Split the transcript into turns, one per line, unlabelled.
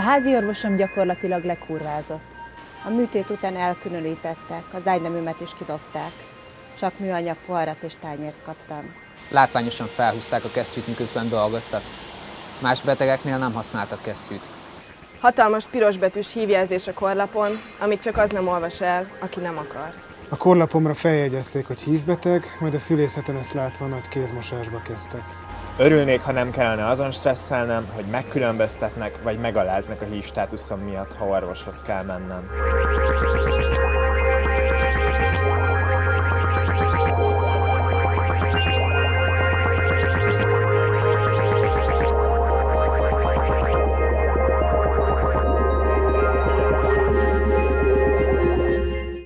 A házi orvosom gyakorlatilag lekurvázott.
A műtét után elkülönítettek, az ágyneműmet is kidobták. Csak műanyag poharat és tányért kaptam.
Látványosan felhúzták a kesztyűt, miközben dolgoztak. Más betegeknél nem használtak kesztyűt.
Hatalmas pirosbetűs hívjelzés a korlapon, amit csak az nem olvas el, aki nem akar.
A korlapomra feljegyezték, hogy hívbeteg, majd a fülészeten ezt látva nagy kézmosásba kezdtek.
Örülnék, ha nem kellene azon stresszelnem, hogy megkülönböztetnek vagy megaláznak a hív miatt, ha orvoshoz kell mennem.